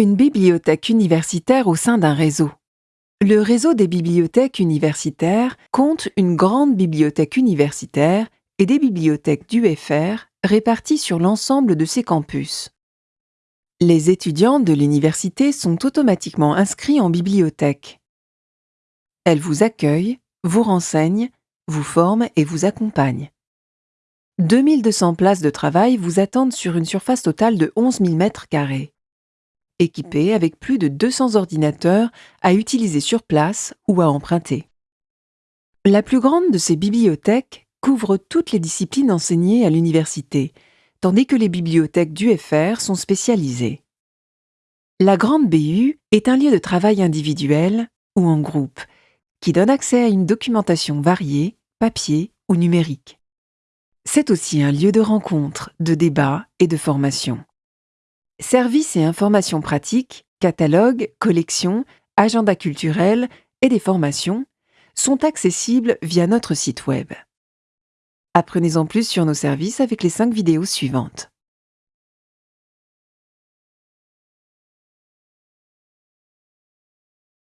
Une bibliothèque universitaire au sein d'un réseau. Le réseau des bibliothèques universitaires compte une grande bibliothèque universitaire et des bibliothèques d'UFR réparties sur l'ensemble de ses campus. Les étudiants de l'université sont automatiquement inscrits en bibliothèque. Elle vous accueille, vous renseigne, vous forme et vous accompagne. 2200 places de travail vous attendent sur une surface totale de 11 000 mètres carrés équipée avec plus de 200 ordinateurs à utiliser sur place ou à emprunter. La plus grande de ces bibliothèques couvre toutes les disciplines enseignées à l'université, tandis que les bibliothèques d'UFR sont spécialisées. La grande BU est un lieu de travail individuel ou en groupe qui donne accès à une documentation variée, papier ou numérique. C'est aussi un lieu de rencontre, de débat et de formation. Services et informations pratiques, catalogues, collections, agenda culturel et des formations sont accessibles via notre site web. Apprenez en plus sur nos services avec les cinq vidéos suivantes.